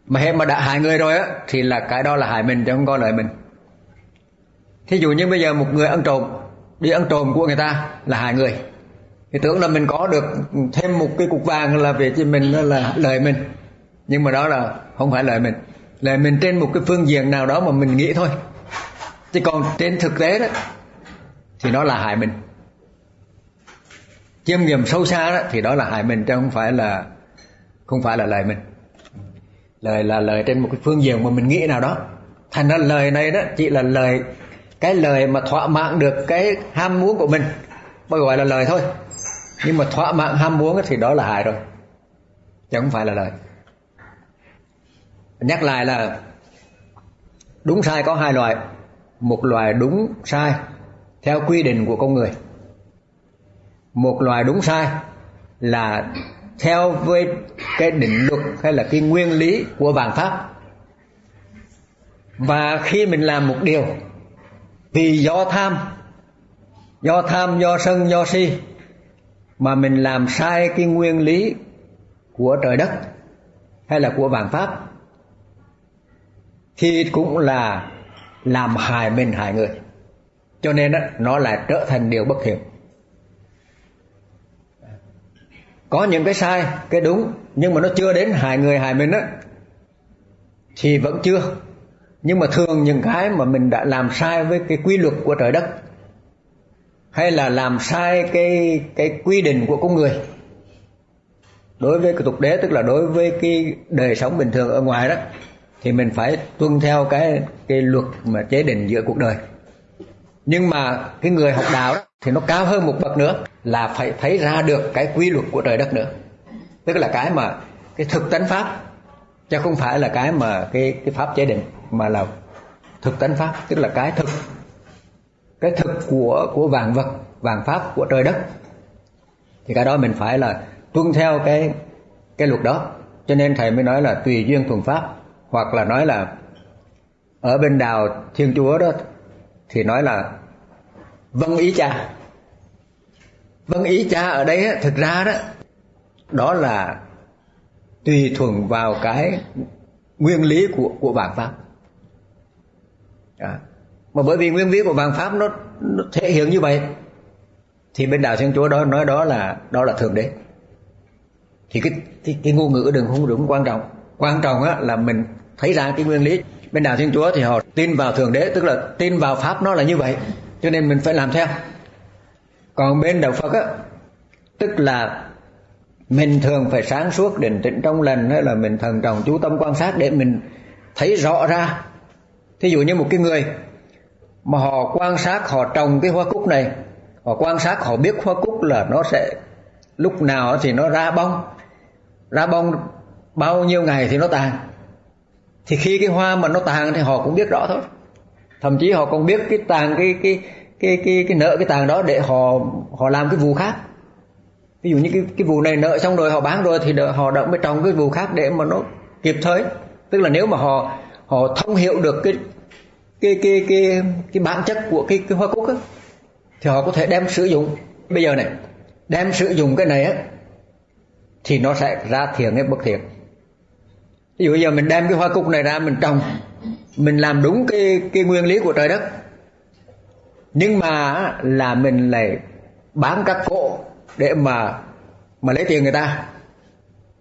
Mà hết mà đã hại người rồi á thì là cái đó là hại mình chứ không có lợi mình. Thí dụ như bây giờ một người ăn trộm, đi ăn trộm của người ta là hại người. Thì tưởng là mình có được thêm một cái cục vàng là về cho mình là lợi mình. Nhưng mà đó là không phải lợi mình. Lợi mình trên một cái phương diện nào đó mà mình nghĩ thôi. Chứ còn trên thực tế đó, thì nó là hại mình chiêm nghiệm sâu xa đó, thì đó là hại mình, chứ không phải là không phải là lời mình. Lời là lời trên một cái phương diện mà mình nghĩ nào đó. Thành ra lời này đó chỉ là lời cái lời mà thỏa mãn được cái ham muốn của mình. Mới gọi là lời thôi. Nhưng mà thỏa mãn ham muốn thì đó là hại rồi. Chứ không phải là lời. Nhắc lại là đúng sai có hai loại. Một loại đúng sai theo quy định của con người một loài đúng sai là theo với cái định luật hay là cái nguyên lý của vạn pháp. Và khi mình làm một điều vì do tham do tham do sân do si mà mình làm sai cái nguyên lý của trời đất hay là của vạn pháp thì cũng là làm hại mình hại người. Cho nên đó, nó lại trở thành điều bất thiện có những cái sai, cái đúng, nhưng mà nó chưa đến hại người, hại mình á, thì vẫn chưa. Nhưng mà thường những cái mà mình đã làm sai với cái quy luật của trời đất, hay là làm sai cái cái quy định của con người, đối với cái tục đế, tức là đối với cái đời sống bình thường ở ngoài đó, thì mình phải tuân theo cái cái luật mà chế định giữa cuộc đời. Nhưng mà cái người học đạo đó thì nó cao hơn một bậc nữa là phải thấy ra được cái quy luật của trời đất nữa. Tức là cái mà cái thực tánh pháp, chứ không phải là cái mà cái cái pháp chế định, mà là thực tánh pháp, tức là cái thực cái thực của của vạn vật, vạn pháp của trời đất. Thì cái đó mình phải là tuân theo cái cái luật đó. Cho nên thầy mới nói là tùy duyên thuần pháp, hoặc là nói là ở bên đào thiên chúa đó, thì nói là vâng ý cha vâng ý cha ở đây thực ra đó đó là tùy thuận vào cái nguyên lý của của bản pháp. À. mà bởi vì nguyên lý của bản pháp nó, nó thể hiện như vậy thì bên đạo thiên chúa đó nói đó là đó là thượng đế. Thì cái cái, cái ngôn ngữ đừng không đúng quan trọng. Quan trọng á là mình thấy ra cái nguyên lý. Bên đạo thiên chúa thì họ tin vào thượng đế tức là tin vào pháp nó là như vậy cho nên mình phải làm theo còn bên đạo phật á, tức là mình thường phải sáng suốt định tĩnh trong lành, hay là mình thần trọng chú tâm quan sát để mình thấy rõ ra. Thí dụ như một cái người mà họ quan sát, họ trồng cái hoa cúc này, họ quan sát, họ biết hoa cúc là nó sẽ lúc nào thì nó ra bông ra bông bao nhiêu ngày thì nó tàn. Thì khi cái hoa mà nó tàn thì họ cũng biết rõ thôi. Thậm chí họ còn biết cái tàn cái cái cái cái cái nợ cái tàng đó để họ họ làm cái vụ khác. Ví dụ như cái cái vụ này nợ xong rồi họ bán rồi thì đợi, họ động mới trồng cái vụ khác để mà nó kịp thời. Tức là nếu mà họ họ thông hiểu được cái cái cái cái cái bản chất của cái cái hoa cúc á thì họ có thể đem sử dụng. Bây giờ này đem sử dụng cái này á thì nó sẽ ra thiện hay bất thiện. Ví dụ bây giờ mình đem cái hoa cúc này ra mình trồng mình làm đúng cái cái nguyên lý của trời đất nhưng mà là mình lại bán các cỗ để mà mà lấy tiền người ta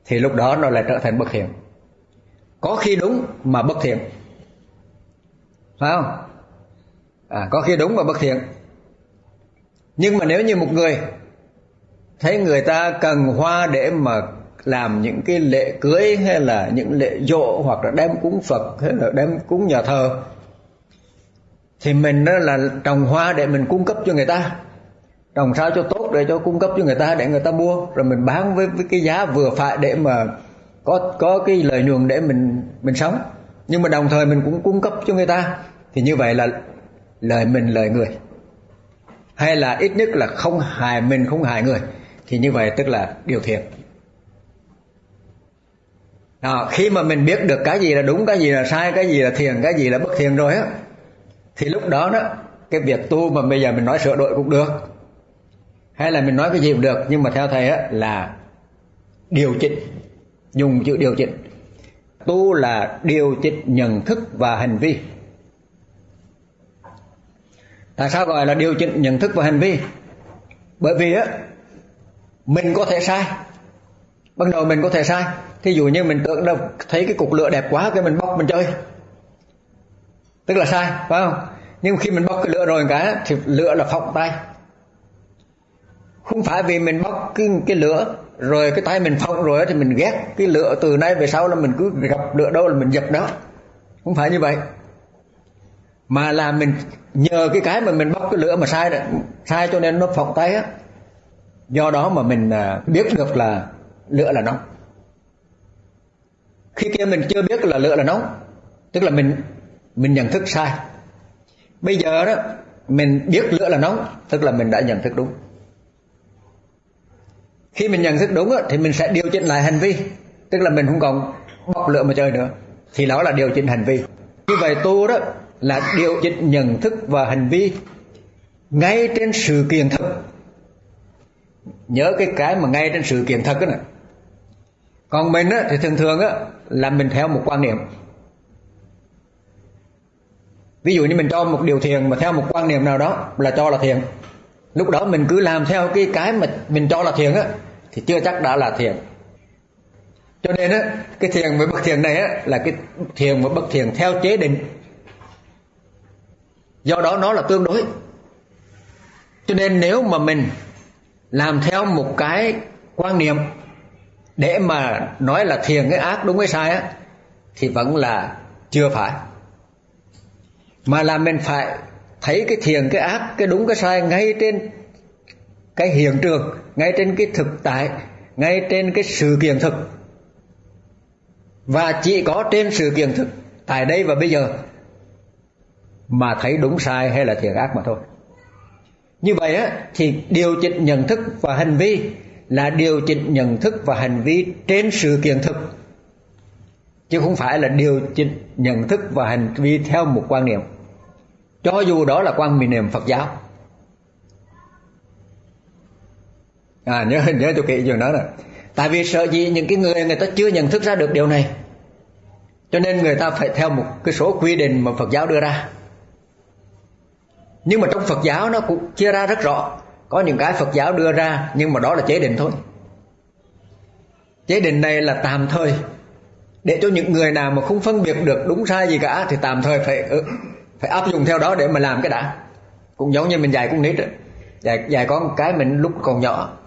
thì lúc đó nó lại trở thành bất thiện. Có khi đúng mà bất thiện. Phải không? À, có khi đúng mà bất thiện. Nhưng mà nếu như một người thấy người ta cần hoa để mà làm những cái lễ cưới hay là những lễ dỗ hoặc là đem cúng Phật hay là đem cúng nhà thờ thì mình đó là trồng hoa để mình cung cấp cho người ta. Trồng sao cho tốt để cho cung cấp cho người ta để người ta mua. Rồi mình bán với, với cái giá vừa phải để mà có có cái lợi nhuận để mình mình sống. Nhưng mà đồng thời mình cũng cung cấp cho người ta. Thì như vậy là lời mình lời người. Hay là ít nhất là không hại mình không hại người. Thì như vậy tức là điều thiện. À, khi mà mình biết được cái gì là đúng cái gì là sai cái gì là thiền cái gì là bất thiền rồi á thì lúc đó đó, cái việc tu mà bây giờ mình nói sửa đổi cũng được. Hay là mình nói cái gì cũng được, nhưng mà theo thầy á, là điều chỉnh, dùng chữ điều chỉnh. Tu là điều chỉnh nhận thức và hành vi. Tại sao gọi là điều chỉnh nhận thức và hành vi? Bởi vì á, mình có thể sai. Ban đầu mình có thể sai. Thí dụ như mình tưởng đâu, thấy cái cục lửa đẹp quá, cái mình bóc, mình chơi tức là sai phải không? Nhưng khi mình bóc cái lửa rồi cái thì lửa là phóng tay. Không phải vì mình bóc cái cái lửa rồi cái tay mình phóng rồi thì mình ghét cái lửa từ nay về sau là mình cứ gặp lửa đâu là mình dập đó. Không phải như vậy. Mà là mình nhờ cái cái mà mình bóc cái lửa mà sai đó, sai cho nên nó phóng tay á. Do đó mà mình à, biết được là lửa là nóng. Khi kia mình chưa biết là lửa là nóng tức là mình mình nhận thức sai. Bây giờ đó mình biết lửa là nóng tức là mình đã nhận thức đúng. Khi mình nhận thức đúng đó, thì mình sẽ điều chỉnh lại hành vi tức là mình không còn bọc lửa mà chơi nữa. Thì đó là điều chỉnh hành vi. Như vậy tu đó là điều chỉnh nhận thức và hành vi ngay trên sự kiện thực nhớ cái cái mà ngay trên sự kiện thật đó nè. Còn mình á, thì thường thường á, là mình theo một quan niệm ví dụ như mình cho một điều thiền mà theo một quan niệm nào đó là cho là thiền. Lúc đó mình cứ làm theo cái cái mà mình cho là thiền á, thì chưa chắc đã là thiền. Cho nên á, cái thiền với bất thiền này á, là cái thiền và bất thiền theo chế định. Do đó nó là tương đối. Cho nên nếu mà mình làm theo một cái quan niệm để mà nói là thiền cái ác đúng cái sai á, thì vẫn là chưa phải mà là mình phải thấy cái thiền cái ác, cái đúng, cái sai ngay trên cái hiện trường, ngay trên cái thực tại, ngay trên cái sự kiện thực. Và chỉ có trên sự kiện thực tại đây và bây giờ mà thấy đúng sai hay là thiện ác mà thôi. Như vậy á, thì điều chỉnh nhận thức và hành vi là điều chỉnh nhận thức và hành vi trên sự kiện thực, chứ không phải là điều chỉnh nhận thức và hành vi theo một quan niệm cho dù đó là quan niệm Phật giáo. À nhớ <laughs> nhớ tôi kỹ chuyện đó rồi tại vì sợ gì những cái người người ta chưa nhận thức ra được điều này. Cho nên người ta phải theo một cái số quy định mà Phật giáo đưa ra. Nhưng mà trong Phật giáo nó cũng chia ra rất rõ. Có những cái Phật giáo đưa ra, nhưng mà đó là chế định thôi. Chế định này là tạm thời. Để cho những người nào mà không phân biệt được đúng sai gì cả, thì tạm thời phải ừ, phải áp dụng theo đó để mà làm cái đã. Cũng giống như mình dạy con nít dạy dạy con cái mình lúc còn nhỏ,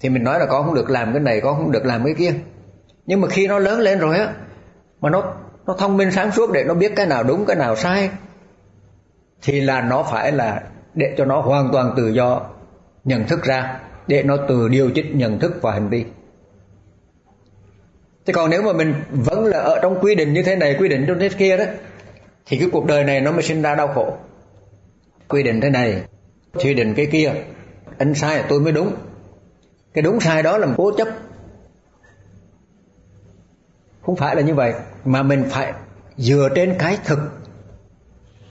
thì mình nói là con không được làm cái này, con không được làm cái kia. Nhưng mà khi nó lớn lên rồi á, mà nó nó thông minh sáng suốt để nó biết cái nào đúng, cái nào sai, thì là nó phải là để cho nó hoàn toàn tự do nhận thức ra, để nó tự điều chỉnh nhận thức và hành vi. Thế còn nếu mà mình vẫn là ở trong quy định như thế này, quy định trong thế kia đó thì cái cuộc đời này nó mới sinh ra đau khổ. Quy định thế này quy định cái kia anh sai là tôi mới đúng. Cái đúng sai đó là một cố chấp. Không phải là như vậy mà mình phải dựa trên cái thực.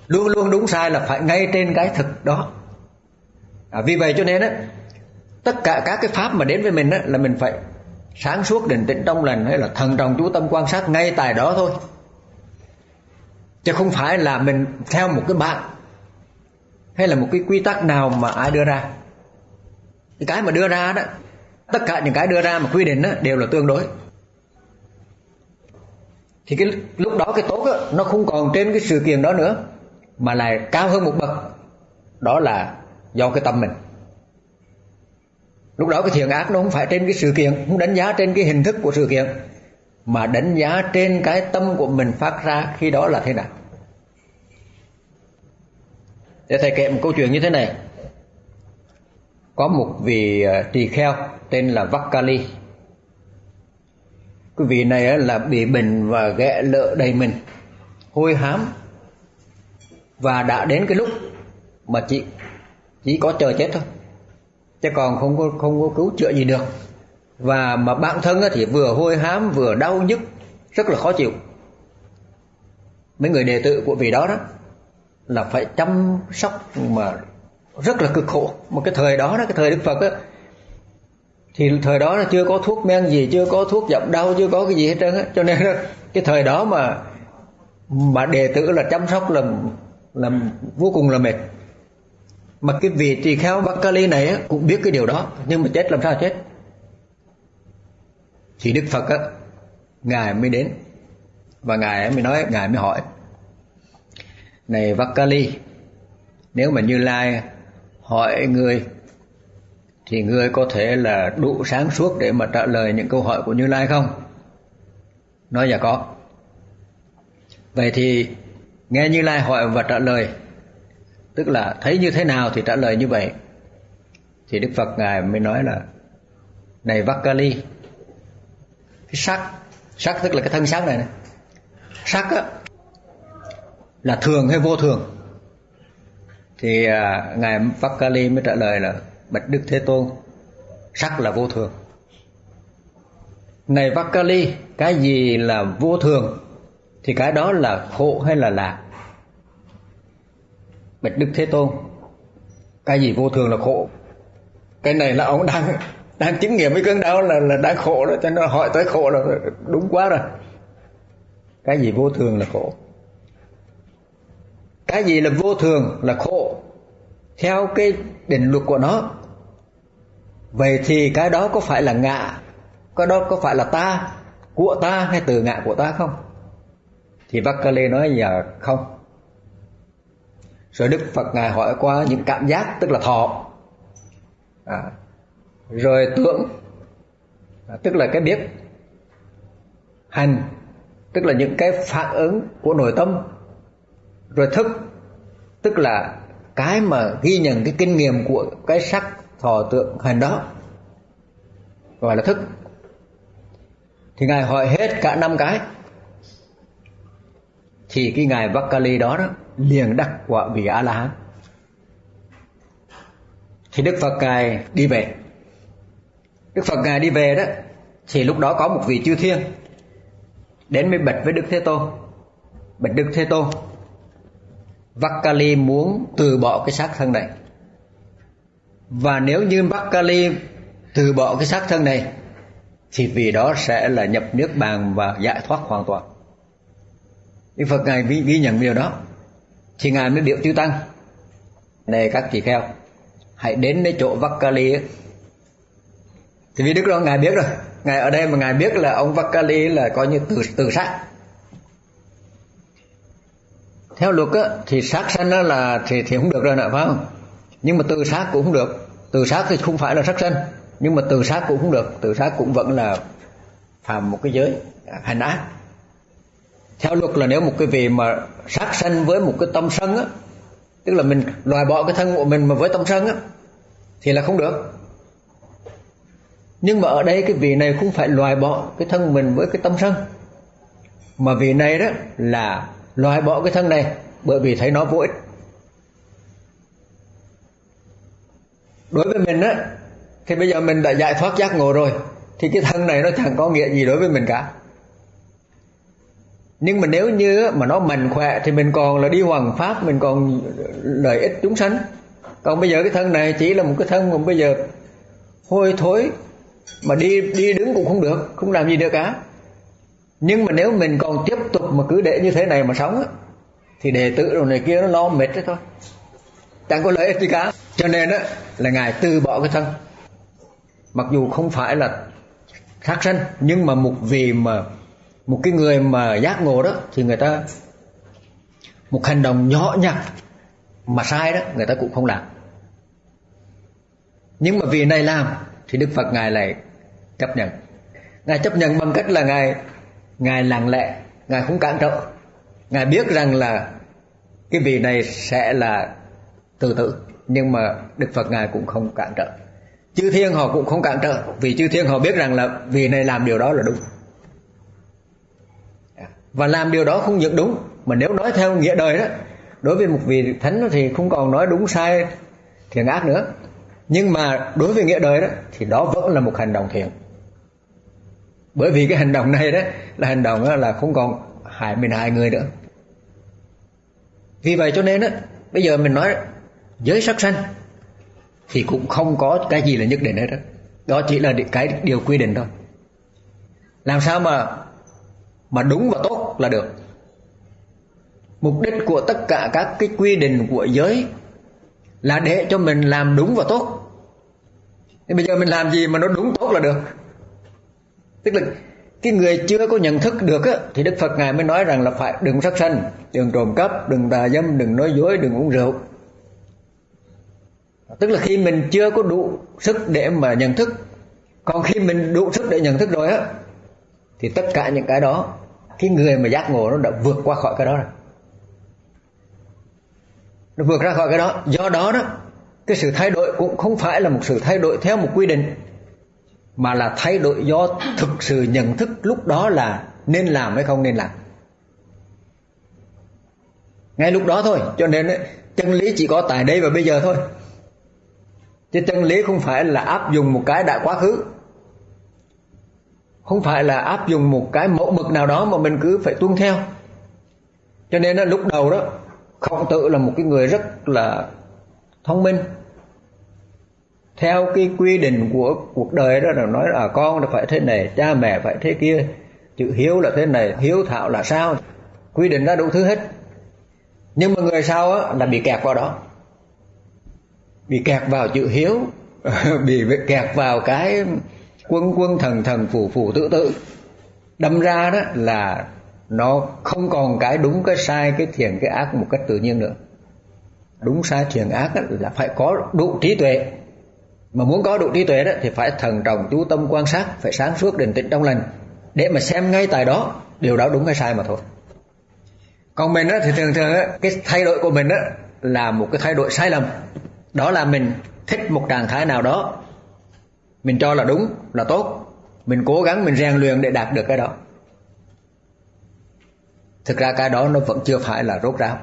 Luôn luôn đúng sai là phải ngay trên cái thực đó. À, vì vậy cho nên á tất cả các cái pháp mà đến với mình á là mình phải sáng suốt định tĩnh trong lành hay là thần trọng chú tâm quan sát ngay tại đó thôi chứ không phải là mình theo một cái bạn hay là một cái quy tắc nào mà ai đưa ra. Cái mà đưa ra đó tất cả những cái đưa ra mà quy định đó đều là tương đối. Thì cái lúc đó cái tốt đó, nó không còn trên cái sự kiện đó nữa mà lại cao hơn một bậc. Đó là do cái tâm mình. Lúc đó cái thiện ác nó không phải trên cái sự kiện không đánh giá trên cái hình thức của sự kiện mà đánh giá trên cái tâm của mình phát ra khi đó là thế nào? Để thầy kể một câu chuyện như thế này. Có một vị ờ, tỳ kheo tên là Vakali cái vị này là bị bệnh và ghẹ lợ đầy mình, hôi hám. Và đã đến cái lúc mà chị chỉ có chờ chết thôi. Chứ còn không có không có cứu chữa gì được và mà bản thân thì vừa hôi hám, vừa đau nhức, rất là khó chịu. Mấy người đệ tử của vị đó đó là phải chăm sóc mà rất là cực khổ. Một cái thời đó đó, cái thời đức phật á, thì thời đó là chưa có thuốc men gì, chưa có thuốc giảm đau, chưa có cái gì hết trơn á. Cho nên cái thời đó mà mà đệ tử là chăm sóc là là vô cùng là mệt. Mà cái vị tỳ kheo kali này cũng biết cái điều đó, nhưng mà chết làm sao chết? Thì Đức Phật á, ngài mới đến và ngài mới nói, ngài mới hỏi, này Vakali, nếu mà Như Lai hỏi người thì người có thể là đủ sáng suốt để mà trả lời những câu hỏi của Như Lai không? Nói dạ có. Vậy thì nghe Như Lai hỏi và trả lời, tức là thấy như thế nào thì trả lời như vậy. Thì Đức Phật ngài mới nói là, này Vakali cái sắc sắc tức là cái thân sắc này, này. sắc á là thường hay vô thường? Thì à, ngài Vakali mới trả lời là bạch đức thế tôn sắc là vô thường. Này Vakali cái gì là vô thường thì cái đó là khổ hay là lạc? Bạch đức thế tôn cái gì vô thường là khổ? Cái này là ông đang đang chứng nghiệm cái cơn đau là là đang khổ đó cho nên hỏi tới khổ là đúng quá rồi. Cái gì vô thường là khổ. Cái gì là vô thường là khổ. Theo cái định luật của nó. Vậy thì cái đó có phải là ngạ? Cái đó có phải là ta? Của ta hay từ ngạ của ta không? Thì Vakale nói giờ không. Rồi Đức Phật ngài hỏi qua những cảm giác tức là thọ. À, rồi tưởng, tức là cái biết. Hành, tức là những cái phản ứng của nội tâm. Rồi thức, tức là cái mà ghi nhận cái kinh nghiệm của cái sắc, thọ, tượng, hành đó. Gọi là thức. Thì ngài hỏi hết cả năm cái. Thì cái ngài Vakali đó đó, liền đắc quả vị A La Hán. Thì Đức Phật ngài đi về. Đức Phật ngài đi về đó thì lúc đó có một vị chư thiên đến mới bạch với Đức Thế Tôn. Bạch Đức Thế Tôn Vakali muốn từ bỏ cái xác thân này. Và nếu như Vakali từ bỏ cái xác thân này thì vì đó sẽ là nhập nước bàn và giải thoát hoàn toàn. Đức Phật Ngài ghi, nhận điều đó. Thì Ngài mới biểu chư Tăng này các chị kheo hãy đến nơi chỗ Vakali ấy thì vì Đức đó Ngài biết rồi. Ngài ở đây mà Ngài biết là ông Vakali là coi như từ từ sát. Theo luật á, thì sát sanh đó là thì thì không được rồi nè phải không? Nhưng mà từ sát cũng không được. Từ sát thì không phải là sát sanh. Nhưng mà từ sát cũng không được. Từ sát cũng vẫn là phạm một cái giới à, hành ác. Theo luật là nếu một cái vị mà sát sanh với một cái tâm sân á tức là mình loại bỏ cái thân của mình mà với tâm sân á thì là không được nhưng mà ở đây cái vị này không phải loại bỏ cái thân mình với cái tâm sân. Mà vị này đó là loại bỏ cái thân này bởi vì thấy nó vô ích. Đối với mình á thì bây giờ mình đã giải thoát giác ngộ rồi, thì cái thân này nó chẳng có nghĩa gì đối với mình cả. Nhưng mà nếu như mà nó mạnh khỏe thì mình còn là đi hoàng pháp mình còn lợi ích chúng sanh. Còn bây giờ cái thân này chỉ là một cái thân mà bây giờ hôi thối mà đi đi đứng cũng không được, không làm gì được cả. Nhưng mà nếu mình còn tiếp tục mà cứ để như thế này mà sống thì đệ tử đồ này kia nó lo mệt đấy thôi. Chẳng có lợi ích gì cả. Cho nên đó là ngài từ bỏ cái thân. Mặc dù không phải là sát sanh, nhưng mà một vì mà một cái người mà giác ngộ đó, thì người ta, một hành động nhỏ nhặt mà sai đó, người ta cũng không làm. Nhưng mà vì này làm thì đức phật ngài lại chấp nhận. Ngài chấp nhận bằng cách là ngài ngài lặng lẽ, ngài không cản trở. Ngài biết rằng là cái vị này sẽ là tự tử, nhưng mà đức phật ngài cũng không cản trở. Chư thiên họ cũng không cản trở, vì chư thiên họ biết rằng là vị này làm điều đó là đúng. Và làm điều đó không những đúng, mà nếu nói theo nghĩa đời đó, đối với một vị thánh thì không còn nói đúng sai thiện ác nữa nhưng mà đối với nghĩa đời đó, thì đó vẫn là một hành động thiện. Bởi vì cái hành động này đó, là hành động đó là không còn hại mình hại người nữa. Vì vậy cho nên đó bây giờ mình nói giới sắc sanh thì cũng không có cái gì là nhất định hết đó đó chỉ là cái điều quy định thôi. Làm sao mà mà đúng và tốt là được. Mục đích của tất cả các cái quy định của giới là để cho mình làm đúng và tốt thì bây giờ mình làm gì mà nó đúng tốt là được? Tức là cái người chưa có nhận thức được á, thì đức phật ngài mới nói rằng là phải đừng sát sanh đừng trộm cắp đừng tà dâm đừng nói dối đừng uống rượu. Tức là khi mình chưa có đủ sức để mà nhận thức còn khi mình đủ sức để nhận thức rồi á thì tất cả những cái đó cái người mà giác ngộ nó đã vượt qua khỏi cái đó rồi. Nó vượt ra khỏi cái đó. Do đó đó cái sự thay đổi cũng không phải là một sự thay đổi theo một quy định mà là thay đổi do thực sự nhận thức lúc đó là nên làm hay không nên làm. Ngay lúc đó thôi cho nên ấy, chân lý chỉ có tại đây và bây giờ thôi. Chứ chân lý không phải là áp dụng một cái đã quá khứ. Không phải là áp dụng một cái mẫu mực nào đó mà mình cứ phải tuân theo. Cho nên là lúc đầu đó khổng tử là một cái người rất là thông minh theo cái quy định của cuộc đời đó là nói là con là phải thế này cha mẹ phải thế kia. Chữ hiếu là thế này hiếu thảo là sao? Quy định ra đủ thứ hết. Nhưng mà người sau á, là bị kẹt vào đó. Bị kẹt vào chữ hiếu <laughs> bị kẹt vào cái quân quân thần thần phù phù tự tự. Đâm ra đó là nó không còn cái đúng cái sai cái thiện cái ác một cách tự nhiên nữa. Đúng sai thiện ác là phải có đủ trí tuệ mà muốn có đủ trí tuệ đó thì phải thần trọng chú tâm quan sát phải sáng suốt định tĩnh trong lành. Để mà xem ngay tại đó điều đó đúng hay sai mà thôi. Còn mình đó thì thường thường đó, cái thay đổi của mình đó là một cái thay đổi sai lầm. Đó là mình thích một trạng thái nào đó mình cho là đúng là tốt. Mình cố gắng mình rèn luyện để đạt được cái đó. Thực ra cái đó nó vẫn chưa phải là rốt ráo.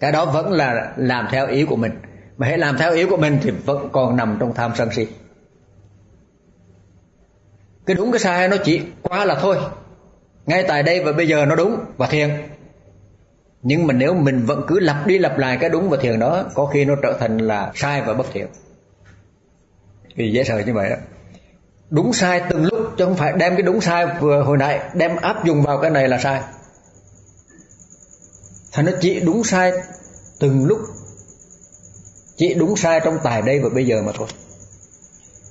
Cái đó vẫn là làm theo ý của mình mà hãy làm theo ý của mình thì vẫn còn nằm trong tham sân si. Cái đúng cái sai nó chỉ quá là thôi. Ngay tại đây và bây giờ nó đúng và thiền. Nhưng mà nếu mình vẫn cứ lặp đi lặp lại cái đúng và thiền đó, có khi nó trở thành là sai và bất thiện. Vì dễ sợ như vậy đó. Đúng sai từng lúc, chứ không phải đem cái đúng sai vừa hồi nãy, đem áp dụng vào cái này là sai. Thành nó chỉ đúng sai từng lúc chỉ đúng sai trong tài đây và bây giờ mà thôi.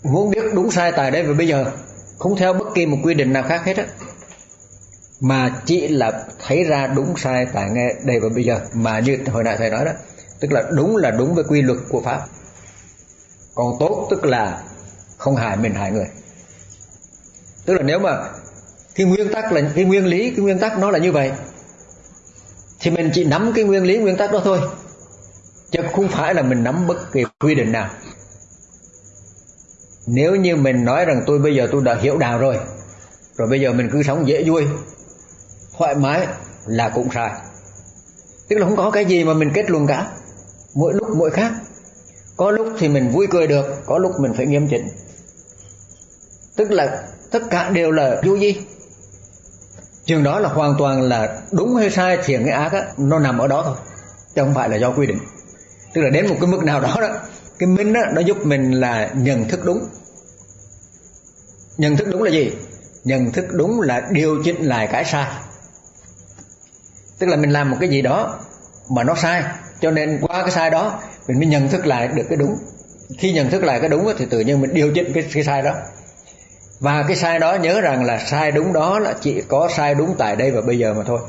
Muốn biết đúng sai tài đây và bây giờ, không theo bất kỳ một quy định nào khác hết á. Mà chỉ là thấy ra đúng sai tại nghe đây và bây giờ, mà như hồi nãy thầy nói đó, tức là đúng là đúng với quy luật của pháp. Còn tốt tức là không hại mình hại người. Tức là nếu mà cái nguyên tắc là, cái nguyên lý, cái nguyên tắc nó là như vậy, thì mình chỉ nắm cái nguyên lý, nguyên tắc đó thôi chứ không phải là mình nắm bất kỳ quy định nào. Nếu như mình nói rằng tôi bây giờ tôi đã hiểu đạo rồi rồi bây giờ mình cứ sống dễ vui thoải mái là cũng sai. Tức là không có cái gì mà mình kết luận cả. Mỗi lúc mỗi khác. Có lúc thì mình vui cười được có lúc mình phải nghiêm chỉnh. Tức là tất cả đều là vô gì chừng đó là hoàn toàn là đúng hay sai thiện hay ác á, nó nằm ở đó thôi chứ không phải là do quy định tức là đến một cái mức nào đó đó cái minh đó nó giúp mình là nhận thức đúng. Nhận thức đúng là gì? Nhận thức đúng là điều chỉnh lại cái sai. Tức là mình làm một cái gì đó mà nó sai cho nên qua cái sai đó mình mới nhận thức lại được cái đúng. Khi nhận thức lại cái đúng thì tự nhiên mình điều chỉnh cái, cái sai đó. Và cái sai đó nhớ rằng là sai đúng đó là chỉ có sai đúng tại đây và bây giờ mà thôi.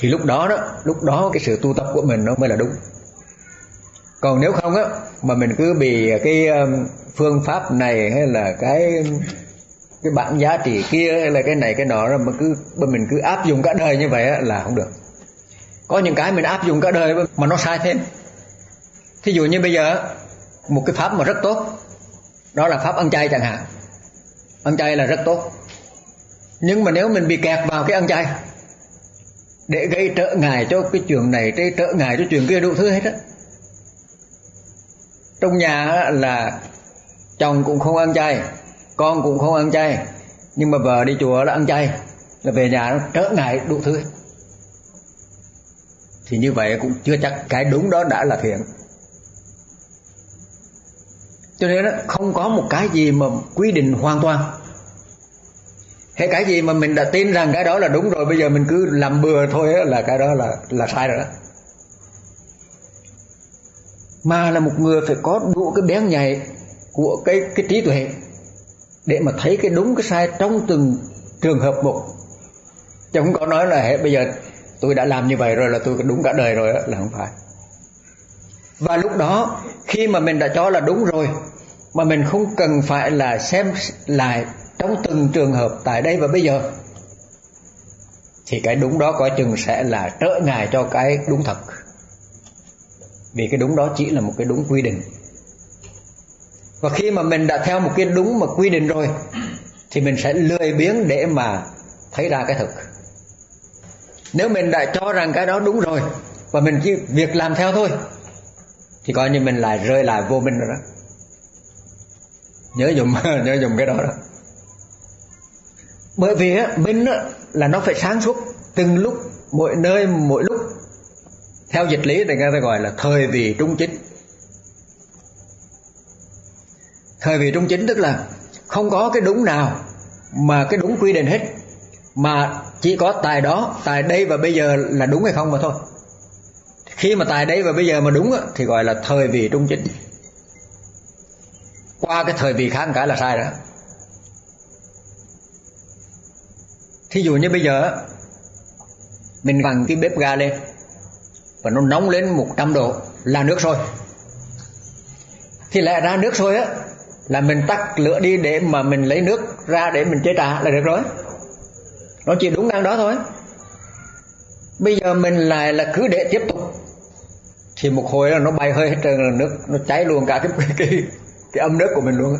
Thì lúc đó đó lúc đó cái sự tu tập của mình nó mới là đúng. Còn nếu không á mà mình cứ bị cái um, phương pháp này hay là cái cái bản giá trị kia hay là cái này cái nọ mà cứ mình cứ áp dụng cả đời như vậy á, là không được. Có những cái mình áp dụng cả đời mà nó sai thêm. Thí dụ như bây giờ một cái pháp mà rất tốt đó là pháp ăn chay chẳng hạn. Ăn chay là rất tốt. Nhưng mà nếu mình bị kẹt vào cái ăn chay để gây trợ ngại cho cái chuyện này gây trợ ngại cho chuyện kia đủ thứ hết á. Trong nhà là chồng cũng không ăn chay con cũng không ăn chay nhưng mà vợ đi chùa là ăn chay là về nhà nó trở ngại đủ thứ. Thì như vậy cũng chưa chắc cái đúng đó đã là thiện. Cho nên đó, không có một cái gì mà quy định hoàn toàn thế cái gì mà mình đã tin rằng cái đó là đúng rồi bây giờ mình cứ làm bừa thôi đó, là cái đó là là sai rồi đó. Mà là một người phải có đủ cái bén nhạy của cái cái trí tuệ để mà thấy cái đúng cái sai trong từng trường hợp một. Chứ không có nói là hey, bây giờ tôi đã làm như vậy rồi là tôi đúng cả đời rồi đó, là không phải. Và lúc đó khi mà mình đã cho là đúng rồi mà mình không cần phải là xem lại trong từng trường hợp tại đây và bây giờ, thì cái đúng đó coi chừng sẽ là trở ngại cho cái đúng thật. Vì cái đúng đó chỉ là một cái đúng quy định. Và khi mà mình đã theo một cái đúng mà quy định rồi, thì mình sẽ lười biếng để mà thấy ra cái thực nếu mình đã cho rằng cái đó đúng rồi, và mình chỉ việc làm theo thôi, thì coi như mình lại rơi lại vô minh rồi đó. Nhớ dùng <laughs> nhớ dùng cái đó đó bởi vì á, minh á, là nó phải sáng suốt từng lúc mỗi nơi mỗi lúc. Theo dịch lý thì người ta gọi là thời vị trung chính. Thời vị trung chính tức là không có cái đúng nào mà cái đúng quy định hết mà chỉ có tài đó tài đây và bây giờ là đúng hay không mà thôi. Khi mà tài đây và bây giờ mà đúng thì gọi là thời vị trung chính. Qua cái thời vị khác một cái là sai đó thí dụ như bây giờ mình vặn cái bếp ga lên và nó nóng lên 100 độ là nước sôi. Thì lại ra nước sôi á, là mình tắt lửa đi để mà mình lấy nước ra để mình chế trà là được rồi. Nó chỉ đúng ngang đó thôi. Bây giờ mình lại là cứ để tiếp tục. Thì một hồi là nó bay hơi hết trơn là nước nó cháy luôn cả cái <laughs> cái cái âm nước của mình luôn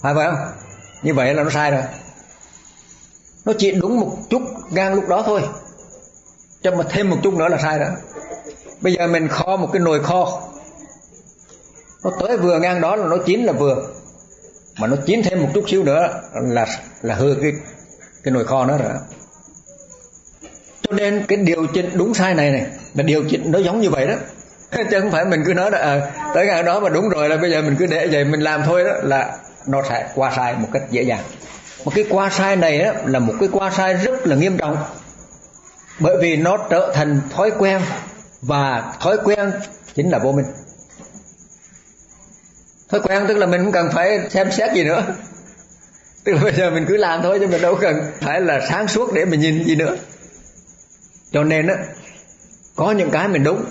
phải phải không? Như vậy là nó sai rồi nó chỉ đúng một chút ngang lúc đó thôi. Cho mà thêm một chút nữa là sai đó bây giờ mình kho một cái nồi kho. Nó tới vừa ngang đó là nó chín là vừa. Mà nó chín thêm một chút xíu nữa là là hư cái cái nồi kho nó rồi. Cho nên cái điều chỉnh đúng sai này này là điều chỉnh nó giống như vậy đó. <laughs> Chứ không phải mình cứ nói là à, tới ngày đó mà đúng rồi là bây giờ mình cứ để vậy mình làm thôi đó là nó sẽ qua sai một cách dễ dàng một cái qua sai này đó là một cái qua sai rất là nghiêm trọng. Bởi vì nó trở thành thói quen, và thói quen chính là vô minh. Thói quen tức là mình không cần phải xem xét gì nữa. Tức là bây giờ mình cứ làm thôi, chứ mình đâu cần phải là sáng suốt để mình nhìn gì nữa. Cho nên á, có những cái mình đúng,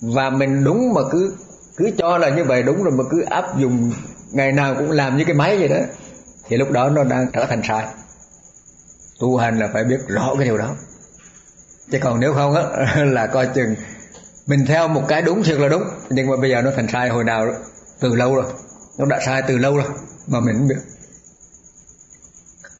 và mình đúng mà cứ cứ cho là như vậy, đúng rồi mà cứ áp dụng, ngày nào cũng làm như cái máy vậy đó thì lúc đó nó đang trở thành sai. Tu hành là phải biết rõ cái điều đó. Chứ còn nếu không á <laughs> là coi chừng mình theo một cái đúng thiệt là đúng. Nhưng mà bây giờ nó thành sai hồi nào đó, từ lâu rồi. Nó đã sai từ lâu rồi mà mình không biết.